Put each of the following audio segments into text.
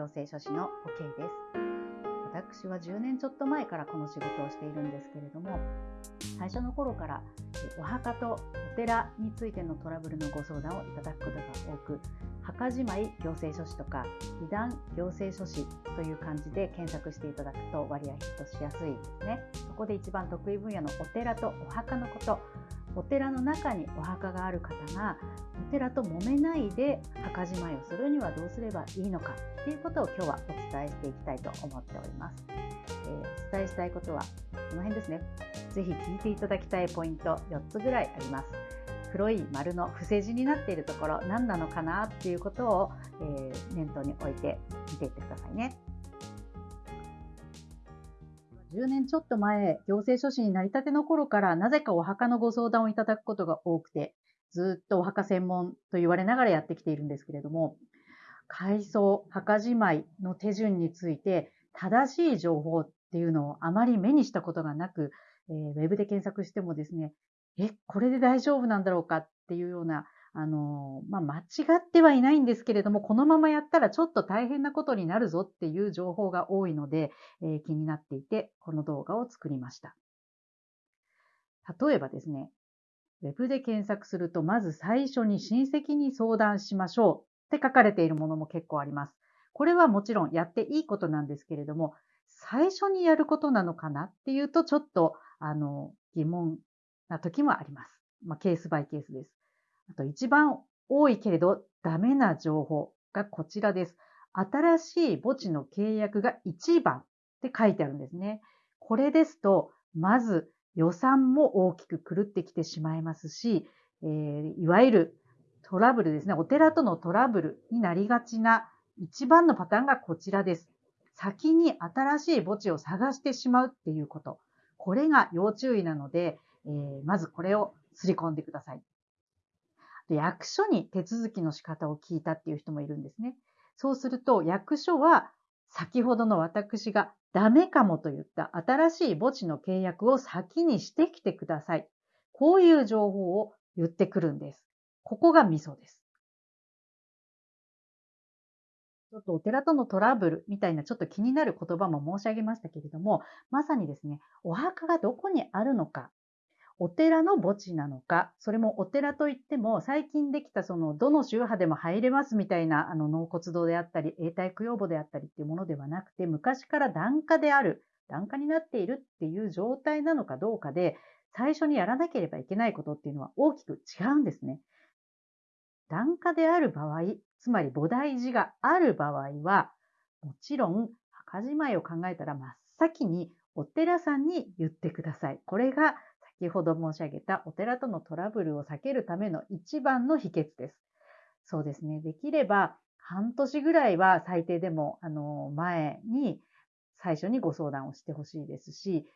行政書士の OK です。私は10年ちょっと前からこの仕事をしているんですけれども、最初の頃からお墓とお寺についてのトラブルのご相談をいただくことが多く、墓じまい行政書士とか、被弾行政書士という感じで検索していただくと割合ヒットしやすいですね。そこで一番得意分野のお寺とお墓のこと、お寺の中にお墓がある方がお寺と揉めないで墓じまいをするにはどうすればいいのかということを今日はお伝えしていきたいと思っております。えー、お伝えしたいことはこの辺ですね。ぜひ聞いていただきたいポイント4つぐらいあります。黒い丸の伏せ字になっているところ何なのかなっていうことを、えー、念頭に置いて見ていってくださいね。10年ちょっと前、行政書士になりたての頃からなぜかお墓のご相談をいただくことが多くて、ずっとお墓専門と言われながらやってきているんですけれども、改装、墓じまいの手順について正しい情報っていうのをあまり目にしたことがなく、えー、ウェブで検索してもですね、え、これで大丈夫なんだろうかっていうようなあの、まあ、間違ってはいないんですけれども、このままやったらちょっと大変なことになるぞっていう情報が多いので、えー、気になっていて、この動画を作りました。例えばですね、ウェブで検索すると、まず最初に親戚に相談しましょうって書かれているものも結構あります。これはもちろんやっていいことなんですけれども、最初にやることなのかなっていうと、ちょっと、あの、疑問な時もあります。まあ、ケースバイケースです。あと一番多いけれどダメな情報がこちらです。新しい墓地の契約が1番って書いてあるんですね。これですと、まず予算も大きく狂ってきてしまいますし、えー、いわゆるトラブルですね。お寺とのトラブルになりがちな一番のパターンがこちらです。先に新しい墓地を探してしまうっていうこと。これが要注意なので、えー、まずこれをすり込んでください。役所に手続きの仕方を聞いたっていう人もいるんですね。そうすると役所は先ほどの私がダメかもと言った新しい墓地の契約を先にしてきてください。こういう情報を言ってくるんです。ここがミソです。ちょっとお寺とのトラブルみたいなちょっと気になる言葉も申し上げましたけれども、まさにですね、お墓がどこにあるのかお寺の墓地なのか、それもお寺といっても、最近できたその、どの宗派でも入れますみたいな、あの、納骨堂であったり、永代供養墓であったりっていうものではなくて、昔から檀家である、檀家になっているっていう状態なのかどうかで、最初にやらなければいけないことっていうのは大きく違うんですね。檀家である場合、つまり菩提寺がある場合は、もちろん、墓じまいを考えたら真っ先にお寺さんに言ってください。これが先ほど申し上げたお寺とのトラブルを避けるための一番の秘訣です。そうですね。できれば半年ぐらいは最低でも、あの、前に最初にご相談をしてほしいですし、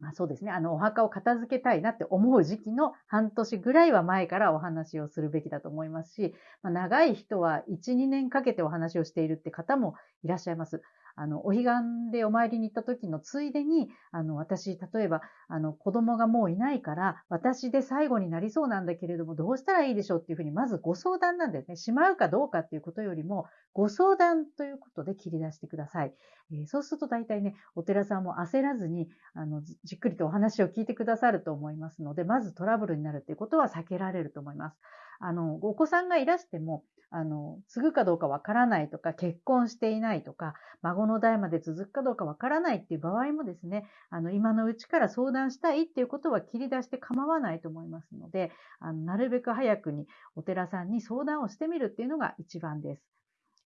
まあそうですね。あの、お墓を片付けたいなって思う時期の半年ぐらいは前からお話をするべきだと思いますし、まあ、長い人は1、2年かけてお話をしているって方もいらっしゃいます。あの、お彼岸でお参りに行った時のついでに、あの、私、例えば、あの、子供がもういないから、私で最後になりそうなんだけれども、どうしたらいいでしょうっていうふうに、まずご相談なんですね。しまうかどうかっていうことよりも、ご相談ということで切り出してください。えー、そうすると大体ね、お寺さんも焦らずに、あの、じっくりとお話を聞いてくださると思いますので、まずトラブルになるっていうことは避けられると思います。あの、お子さんがいらしても、あの、継ぐかどうかわからないとか、結婚していないとか、孫の代まで続くかどうかわからないっていう場合もですね、あの、今のうちから相談したいっていうことは切り出して構わないと思いますので、あの、なるべく早くにお寺さんに相談をしてみるっていうのが一番です。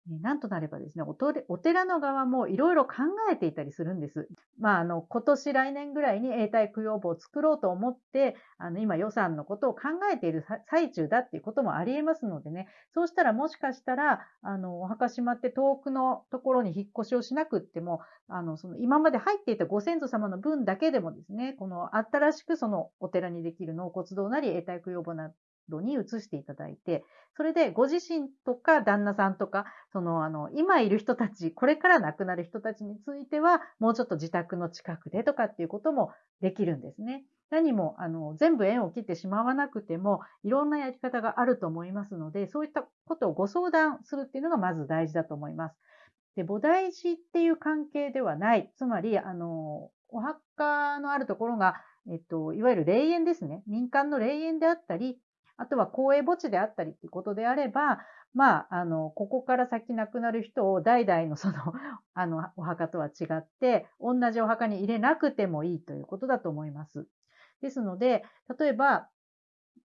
なんとなればですね、お寺の側もいろいろ考えていたりするんです。まあ、あの、今年来年ぐらいに永代供養墓を作ろうと思って、あの、今予算のことを考えている最中だっていうこともあり得ますのでね、そうしたらもしかしたら、あの、お墓しまって遠くのところに引っ越しをしなくっても、あの、その今まで入っていたご先祖様の分だけでもですね、この新しくそのお寺にできる納骨堂なり永代供養墓な度に移していただいて、それでご自身とか旦那さんとか、その、あの、今いる人たち、これから亡くなる人たちについては、もうちょっと自宅の近くでとかっていうこともできるんですね。何もあの全部縁を切ってしまわなくても、いろんなやり方があると思いますので、そういったことをご相談するっていうのがまず大事だと思います。で、菩提寺っていう関係ではない、つまり、あの、お墓のあるところが、えっと、いわゆる霊園ですね。民間の霊園であったり、あとは公営墓地であったりっていうことであれば、まあ、あの、ここから先亡くなる人を代々のその、あの、お墓とは違って、同じお墓に入れなくてもいいということだと思います。ですので、例えば、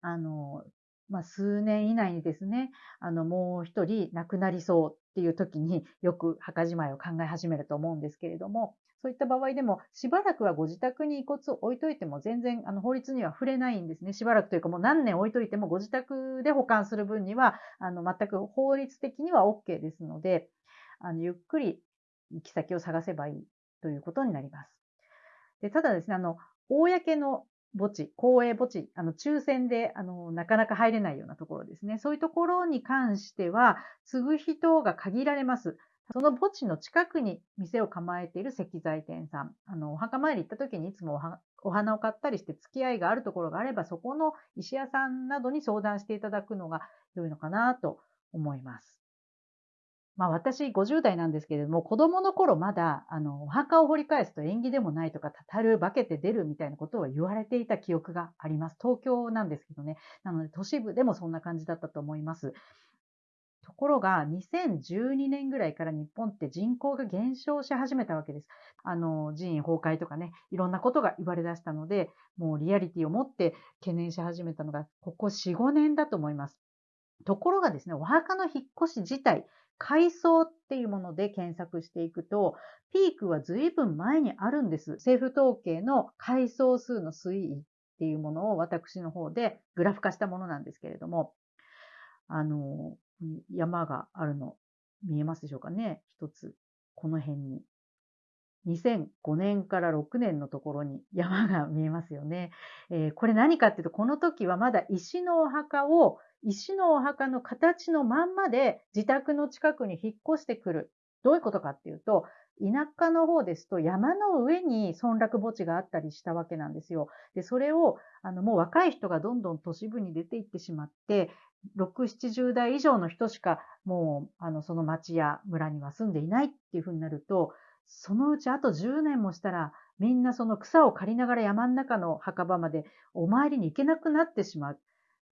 あの、まあ、数年以内にですね、あの、もう一人亡くなりそうっていう時によく墓じまいを考え始めると思うんですけれども、そういった場合でも、しばらくはご自宅に遺骨を置いといても全然あの法律には触れないんですね。しばらくというかもう何年置いといてもご自宅で保管する分には、あの全く法律的には OK ですので、あのゆっくり行き先を探せばいいということになります。でただですね、あの、公の墓地、公営墓地、あの、抽選で、あの、なかなか入れないようなところですね。そういうところに関しては、継ぐ人が限られます。その墓地の近くに店を構えている石材店さん、あの、お墓参り行った時にいつもお花を買ったりして付き合いがあるところがあれば、そこの石屋さんなどに相談していただくのが良いのかなと思います。まあ私50代なんですけれども、子供の頃まだ、あの、お墓を掘り返すと縁起でもないとか、たたる、化けて出るみたいなことを言われていた記憶があります。東京なんですけどね。なので都市部でもそんな感じだったと思います。ところが、2012年ぐらいから日本って人口が減少し始めたわけです。あの、寺院崩壊とかね、いろんなことが言われ出したので、もうリアリティを持って懸念し始めたのが、ここ4、5年だと思います。ところがですね、お墓の引っ越し自体、階層っていうもので検索していくと、ピークは随分前にあるんです。政府統計の階層数の推移っていうものを私の方でグラフ化したものなんですけれども、あの、山があるの見えますでしょうかね一つ。この辺に。2005年から6年のところに山が見えますよね。えー、これ何かっていうと、この時はまだ石のお墓を、石のお墓の形のまんまで自宅の近くに引っ越してくる。どういうことかっていうと、田舎の方ですと山の上に村落墓地があったりしたわけなんですよ。で、それを、あの、もう若い人がどんどん都市部に出ていってしまって、6、70代以上の人しかもう、あの、その町や村には住んでいないっていうふうになると、そのうちあと10年もしたら、みんなその草を刈りながら山の中の墓場までお参りに行けなくなってしまう。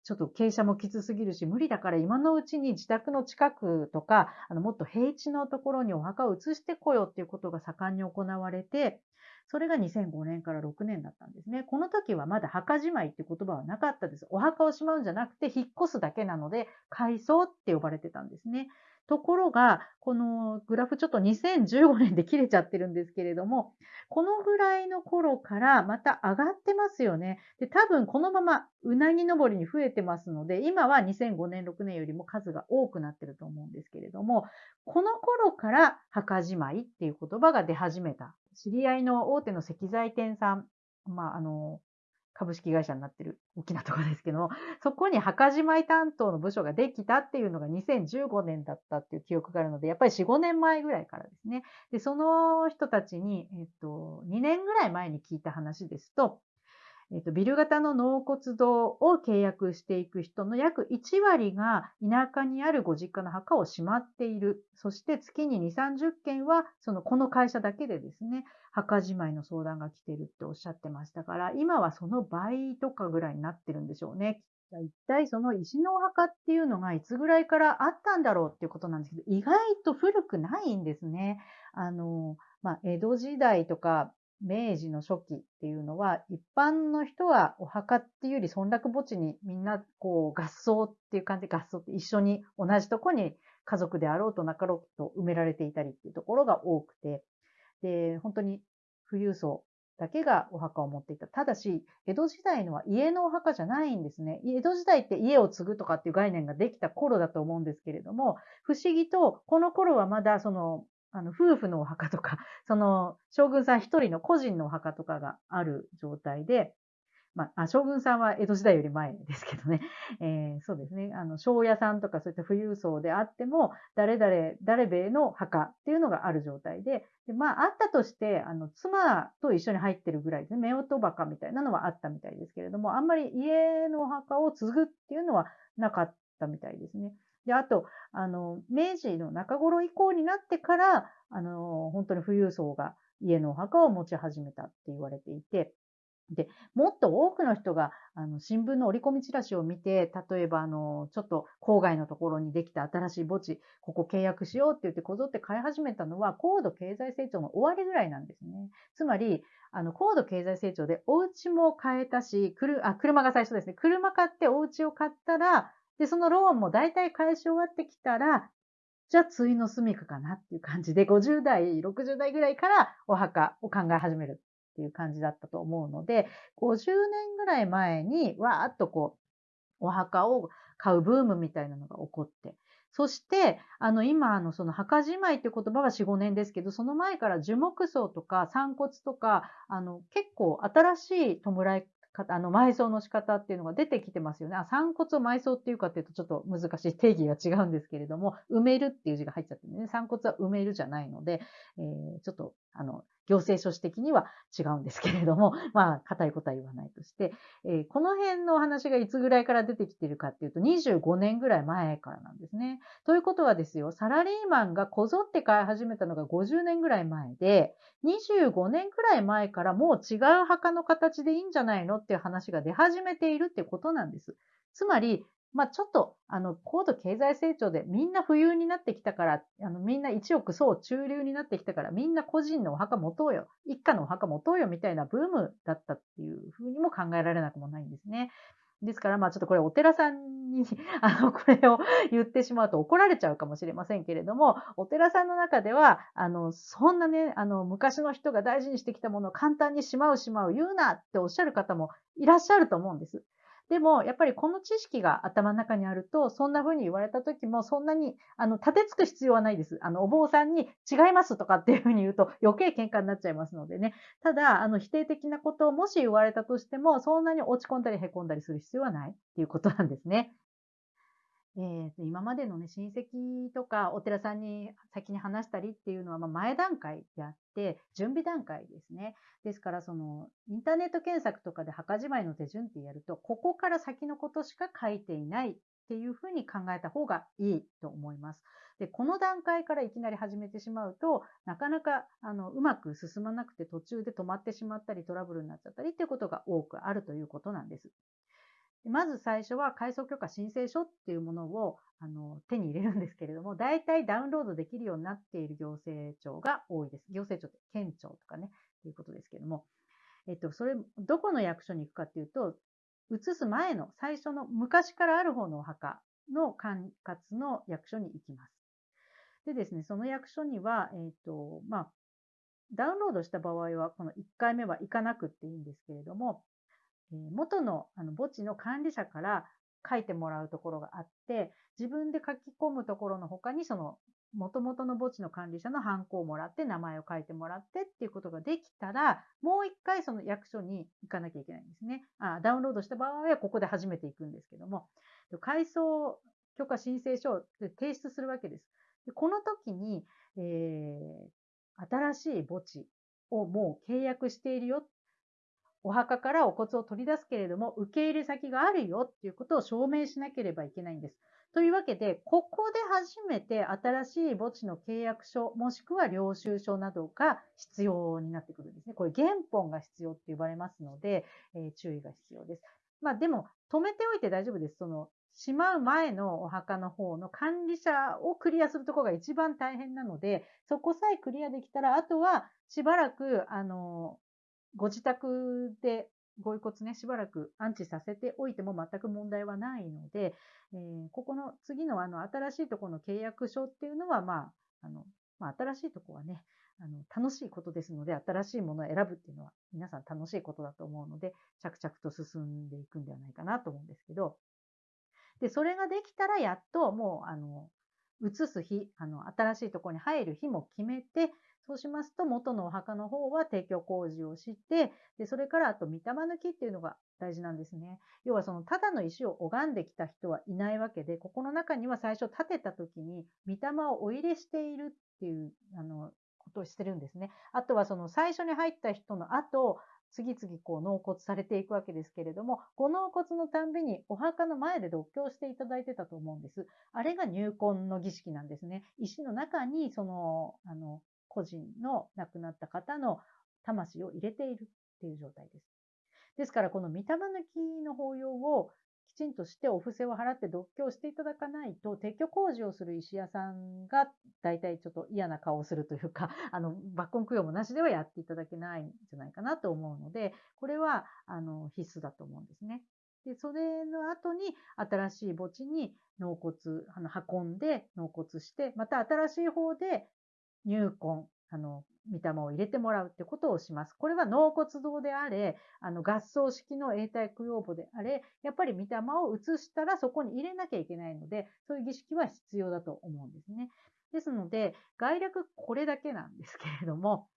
ちょっと傾斜もきつすぎるし、無理だから今のうちに自宅の近くとか、あのもっと平地のところにお墓を移してこようっていうことが盛んに行われて、それが2005年から6年だったんですね。この時はまだ墓じまいって言葉はなかったです。お墓をしまうんじゃなくて引っ越すだけなので、改装って呼ばれてたんですね。ところが、このグラフちょっと2015年で切れちゃってるんですけれども、このぐらいの頃からまた上がってますよね。で、多分このままうなぎ登りに増えてますので、今は2005年、6年よりも数が多くなってると思うんですけれども、この頃から墓じまいっていう言葉が出始めた。知り合いの大手の石材店さん、まあ、あの、株式会社になってる大きなところですけども、そこに墓じまい担当の部署ができたっていうのが2015年だったっていう記憶があるので、やっぱり4、5年前ぐらいからですね。で、その人たちに、えっと、2年ぐらい前に聞いた話ですと、えっと、ビル型の納骨堂を契約していく人の約1割が田舎にあるご実家の墓をしまっている。そして月に2、30件は、その、この会社だけでですね、墓じまいの相談が来ているっておっしゃってましたから、今はその倍とかぐらいになってるんでしょうね。一体その石のお墓っていうのがいつぐらいからあったんだろうっていうことなんですけど、意外と古くないんですね。あの、まあ、江戸時代とか明治の初期っていうのは、一般の人はお墓っていうより村落墓地にみんなこう合葬っていう感じで合葬って一緒に同じとこに家族であろうとなかろうと埋められていたりっていうところが多くて、で、本当に富裕層だけがお墓を持っていた。ただし、江戸時代のは家のお墓じゃないんですね。江戸時代って家を継ぐとかっていう概念ができた頃だと思うんですけれども、不思議と、この頃はまだそのあの、夫婦のお墓とか、その、将軍さん一人の個人のお墓とかがある状態で、まあ、将軍さんは江戸時代より前ですけどね、えー、そうですね、あの、庄屋さんとかそういった富裕層であっても、誰々、誰べの墓っていうのがある状態で、でまあ、あったとして、あの、妻と一緒に入ってるぐらいですね、夫婦墓みたいなのはあったみたいですけれども、あんまり家のお墓を継ぐっていうのはなかったみたいですね。で、あと、あの、明治の中頃以降になってから、あの、本当に富裕層が家のお墓を持ち始めたって言われていて、で、もっと多くの人が、あの、新聞の折り込みチラシを見て、例えば、あの、ちょっと郊外のところにできた新しい墓地、ここ契約しようって言ってこぞって買い始めたのは、高度経済成長の終わりぐらいなんですね。つまり、あの、高度経済成長でお家も買えたし、くるあ車が最初ですね。車買ってお家を買ったら、で、そのローンも大体返し終わってきたら、じゃあ、ついの住みかかなっていう感じで、50代、60代ぐらいからお墓を考え始めるっていう感じだったと思うので、50年ぐらい前に、わーっとこう、お墓を買うブームみたいなのが起こって、そして、あの、今、あの、その墓じまいって言葉は4、5年ですけど、その前から樹木葬とか散骨とか、あの、結構新しい弔いあの、埋葬の仕方っていうのが出てきてますよね。あ、散骨を埋葬っていうかっていうとちょっと難しい定義が違うんですけれども、埋めるっていう字が入っちゃってね、散骨は埋めるじゃないので、えー、ちょっと、あの、行政書士的には違うんですけれども、まあ、硬いことは言わないとして、えー、この辺のお話がいつぐらいから出てきてるかっていうと、25年ぐらい前からなんですね。ということはですよ、サラリーマンがこぞって買い始めたのが50年ぐらい前で、25年くらい前からもう違う墓の形でいいんじゃないのっていう話が出始めているってことなんです。つまり、まあ、ちょっと、あの、高度経済成長でみんな富裕になってきたから、あの、みんな一億総中流になってきたから、みんな個人のお墓持とうよ、一家のお墓持とうよみたいなブームだったっていうふうにも考えられなくもないんですね。ですから、まあちょっとこれお寺さんに、あの、これを言ってしまうと怒られちゃうかもしれませんけれども、お寺さんの中では、あの、そんなね、あの、昔の人が大事にしてきたものを簡単にしまうしまう言うなっておっしゃる方もいらっしゃると思うんです。でも、やっぱりこの知識が頭の中にあると、そんな風に言われた時も、そんなに、あの、立てつく必要はないです。あの、お坊さんに違いますとかっていう風に言うと余計喧嘩になっちゃいますのでね。ただ、あの、否定的なことをもし言われたとしても、そんなに落ち込んだり凹んだりする必要はないっていうことなんですね。えー、今までのね、親戚とかお寺さんに先に話したりっていうのは、ま前段階であって、準備段階ですね。ですから、その、インターネット検索とかで墓じまいの手順ってやると、ここから先のことしか書いていないっていうふうに考えた方がいいと思います。で、この段階からいきなり始めてしまうと、なかなか、あの、うまく進まなくて途中で止まってしまったり、トラブルになっちゃったりっていうことが多くあるということなんです。まず最初は階層許可申請書っていうものをあの手に入れるんですけれども、大体ダウンロードできるようになっている行政庁が多いです。行政庁って県庁とかね、ということですけれども、えっと、それ、どこの役所に行くかっていうと、移す前の最初の昔からある方のお墓の管轄の役所に行きます。でですね、その役所には、えっ、と、まあ、ダウンロードした場合は、この1回目は行かなくっていいんですけれども、元のあの墓地の管理者から書いてもらうところがあって、自分で書き込むところの他に、その元々の墓地の管理者のハンコをもらって、名前を書いてもらってっていうことができたら、もう一回その役所に行かなきゃいけないんですね。あダウンロードした場合はここで初めて行くんですけども、改装許可申請書を提出するわけです。でこの時に、えー、新しい墓地をもう契約しているよっお墓からお骨を取り出すけれども、受け入れ先があるよっていうことを証明しなければいけないんです。というわけで、ここで初めて新しい墓地の契約書、もしくは領収書などが必要になってくるんですね。これ原本が必要って言われますので、えー、注意が必要です。まあでも、止めておいて大丈夫です。その、しまう前のお墓の方の管理者をクリアするところが一番大変なので、そこさえクリアできたら、あとはしばらく、あの、ご自宅でご遺骨ね、しばらく安置させておいても全く問題はないので、えー、ここの次のあの新しいところの契約書っていうのは、まあ、あの、まあ、新しいところはね、あの、楽しいことですので、新しいものを選ぶっていうのは皆さん楽しいことだと思うので、着々と進んでいくんではないかなと思うんですけど、で、それができたらやっともう、あの、移す日、あの、新しいところに入る日も決めて、そうしますと、元のお墓の方は提供工事をして、で、それからあと、御霊抜きっていうのが大事なんですね。要はそのただの石を拝んできた人はいないわけで、ここの中には最初建てた時に御霊をお入れしているっていうあのことをしてるんですね。あとはその最初に入った人の後、次々こう納骨されていくわけですけれども、ご納骨のたんびにお墓の前で読経していただいてたと思うんです。あれが入魂の儀式なんですね。石の中にその、あの、個人の亡くなった方の魂を入れているっていう状態です。ですから、この御霊抜きの法要をきちんとしてお布施を払って読経していただかないと、撤去工事をする石屋さんが大体ちょっと嫌な顔をするというか、あの、抜根供養もなしではやっていただけないんじゃないかなと思うので、これは、あの、必須だと思うんですね。で、それの後に新しい墓地に納骨、あの、運んで納骨して、また新しい方で入魂、あの、御霊を入れてもらうってことをします。これは納骨堂であれ、あの合葬式の永代供養墓であれ、やっぱり御霊を移したらそこに入れなきゃいけないので、そういう儀式は必要だと思うんですね。ですので、概略これだけなんですけれども、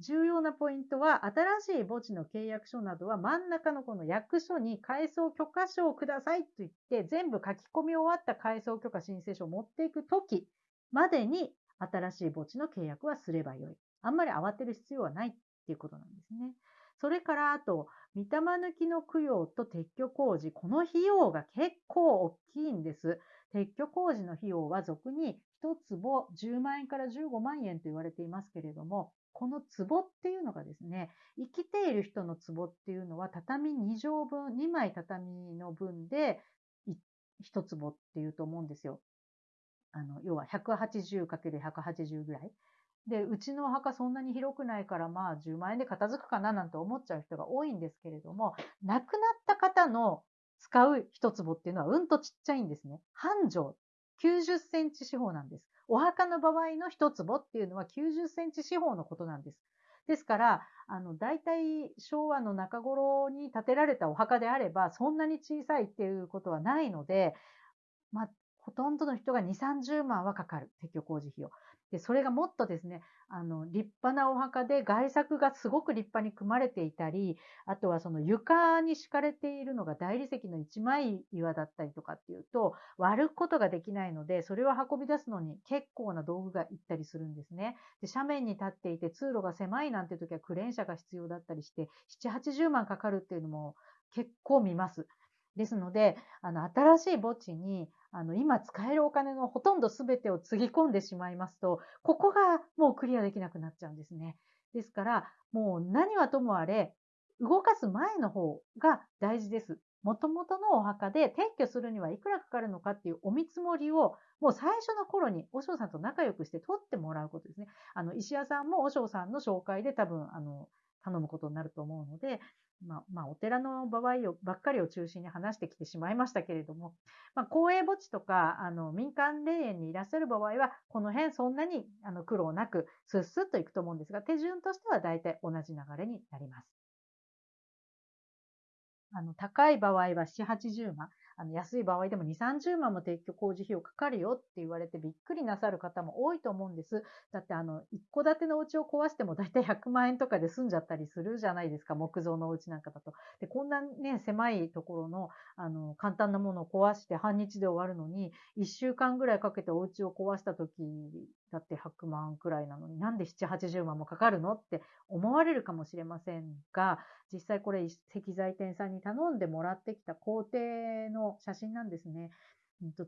重要なポイントは、新しい墓地の契約書などは真ん中のこの役所に改装許可書をくださいと言って、全部書き込み終わった改装許可申請書を持っていくときまでに、新しい墓地の契約はすればよい。あんまり慌てる必要はないっていうことなんですね。それから、あと、御霊抜きの供養と撤去工事、この費用が結構大きいんです。撤去工事の費用は俗に1坪10万円から15万円と言われていますけれども、この壺っていうのがですね、生きている人の壺っていうのは畳2畳分、2枚畳の分で1坪っていうと思うんですよ。あの、要は 180×180 ぐらい。で、うちのお墓そんなに広くないからまあ10万円で片付くかななんて思っちゃう人が多いんですけれども、亡くなった方の使う一坪っていうのはうんとちっちゃいんですね。半畳、90センチ四方なんです。お墓の場合の一坪っていうのは90センチ四方のことなんです。ですから、あの、大体昭和の中頃に建てられたお墓であれば、そんなに小さいっていうことはないので、まあ、ほとんどの人が2、30万はかかる。撤去工事費用。で、それがもっとですね、あの、立派なお墓で外作がすごく立派に組まれていたり、あとはその床に敷かれているのが大理石の一枚岩だったりとかっていうと、割ることができないので、それを運び出すのに結構な道具がいったりするんですね。で、斜面に立っていて通路が狭いなんて時はクレーン車が必要だったりして、7、80万かかるっていうのも結構見ます。ですので、あの、新しい墓地に、あの、今使えるお金のほとんど全てをつぎ込んでしまいますと、ここがもうクリアできなくなっちゃうんですね。ですから、もう何はともあれ、動かす前の方が大事です。もともとのお墓で撤去するにはいくらかかるのかっていうお見積もりを、もう最初の頃に、お尚さんと仲良くして取ってもらうことですね。あの、石屋さんもお尚さんの紹介で多分、あの、頼むことになると思うので、まあ、まあ、お寺の場合をばっかりを中心に話してきてしまいましたけれども、まあ、公営墓地とか、あの、民間霊園にいらっしゃる場合は、この辺そんなにあの苦労なく、スッスッといくと思うんですが、手順としては大体同じ流れになります。あの、高い場合は7、80万。あの安い場合でも2、30万も撤去工事費用かかるよって言われてびっくりなさる方も多いと思うんです。だってあの、一戸建てのお家を壊してもだいたい100万円とかで済んじゃったりするじゃないですか。木造のお家なんかだと。で、こんなね、狭いところの、あの、簡単なものを壊して半日で終わるのに、1週間ぐらいかけてお家を壊した時だって100万くらいなのになんで7、80万もかかるのって思われるかもしれませんが、実際これ石材店さんに頼んでもらってきた工程の写真なんですね。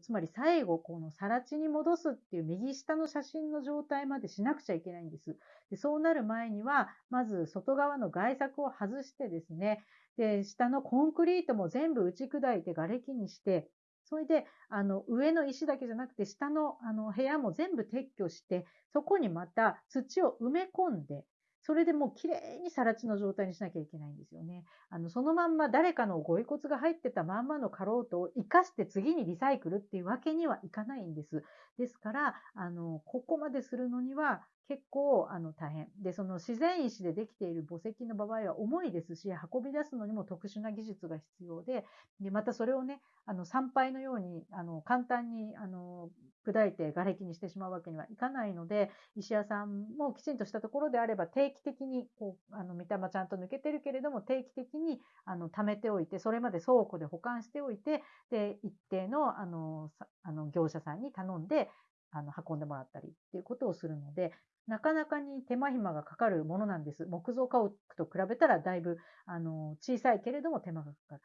つまり最後、この更地に戻すっていう右下の写真の状態までしなくちゃいけないんです。でそうなる前には、まず外側の外柵を外してですね、で、下のコンクリートも全部打ち砕いて瓦礫にして、それで、あの、上の石だけじゃなくて、下の、あの、部屋も全部撤去して、そこにまた土を埋め込んで、それでもう綺麗に更地の状態にしなきゃいけないんですよね。あの、そのまんま誰かのご遺骨が入ってたまんまのカロートを生かして次にリサイクルっていうわけにはいかないんです。ですから、あの、ここまでするのには結構あの大変。で、その自然石でできている墓石の場合は重いですし、運び出すのにも特殊な技術が必要で、でまたそれをね、あの参拝のようにあの簡単にあの砕いて瓦礫にしてしまうわけにはいかないので、石屋さんもきちんとしたところであれば定期的にこうあの御霊ちゃんと抜けてるけれども定期的にあの貯めておいて、それまで倉庫で保管しておいて、で一定のあのあの業者さんに頼んであの運んでもらったりっていうことをするので、なかなかに手間暇がかかるものなんです。木造家屋と比べたらだいぶあの小さいけれども手間がかかる。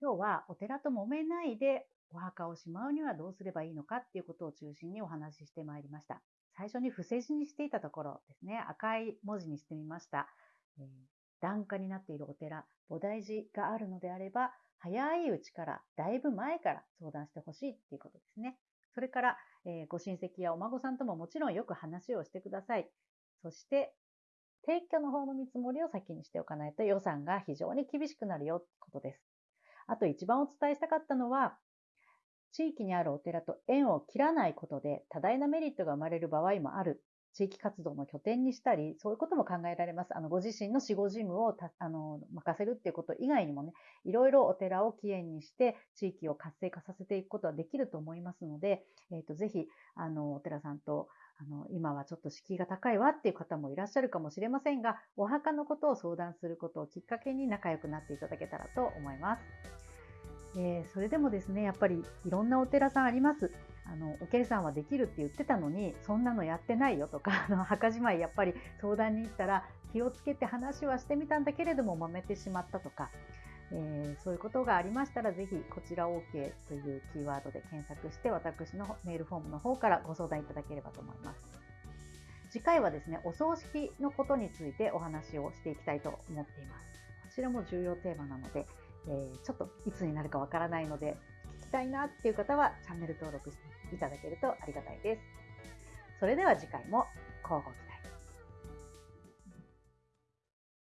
今日はお寺と揉めないでお墓をしまうにはどうすればいいのかっていうことを中心にお話ししてまいりました。最初に伏せ字にしていたところですね、赤い文字にしてみました。えー、檀家になっているお寺、菩提寺があるのであれば、早いうちから、だいぶ前から相談してほしいっていうことですね。それから、えー、ご親戚やお孫さんとももちろんよく話をしてください。そして、撤去の方の見積もりを先にしておかないと予算が非常に厳しくなるよってことです。あと一番お伝えしたかったのは、地域にあるお寺と縁を切らないことで多大なメリットが生まれる場合もある。地域活動の拠点にしたり、そういうことも考えられます。あの、ご自身の死後事務をあの任せるっていうこと以外にもね、いろいろお寺を起源にして、地域を活性化させていくことはできると思いますので、えっ、ー、と、ぜひ、あの、お寺さんと、あの、今はちょっと敷居が高いわっていう方もいらっしゃるかもしれませんが、お墓のことを相談することをきっかけに仲良くなっていただけたらと思います。えー、それでもですね、やっぱりいろんなお寺さんあります。あの、おけるさんはできるって言ってたのに、そんなのやってないよとか、あの、墓じまいやっぱり相談に行ったら気をつけて話はしてみたんだけれども揉めてしまったとか、えー、そういうことがありましたら、ぜひこちら OK というキーワードで検索して、私のメールフォームの方からご相談いただければと思います。次回はですね、お葬式のことについてお話をしていきたいと思っています。こちらも重要テーマなので、えー、ちょっといつになるかわからないので、きたいなっていう方はチャンネル登録していただけるとありがたいです。それでは次回も交互期